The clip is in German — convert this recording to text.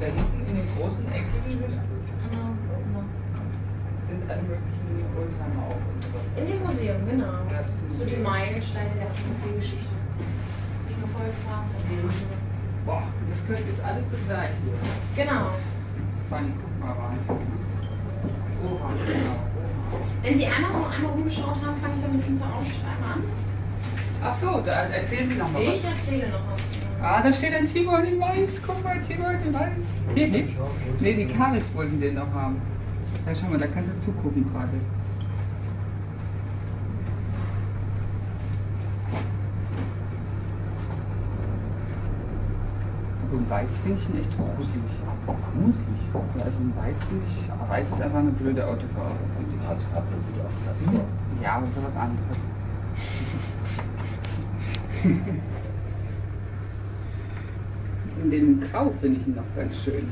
Da hinten in den großen eckigen sind, Genau, sind alle möglichen Oldtimer auch und sowas. In dem Museum, genau. So die. Meilensteine der Automobilgeschichte. Nur Volkswagen, sondern andere. Boah, das könnte, ist alles das Werk hier. Genau. Fanny, guck mal, Wahnsinn. Oha, genau. Wenn Sie einmal so einmal rumgeschaut haben, fange ich dann mit Ihnen zur Ausschreiben an. Ach so, da erzählen Sie noch mal was. Ich erzähle noch was. Ah, da steht ein Tiguan in Weiß. Guck mal, Tiguan in Weiß. nee, die Karels wollten den noch haben. Ja, schau mal, da kannst du zugucken gerade. In Weiß finde ich ihn echt gruselig. Gruselig? Ja, also in Weiß finde ich, aber Weiß ist einfach eine blöde Autofarbe, finde ich. Ja, aber das ist was anderes. Dem Grau finde ich noch ganz schön.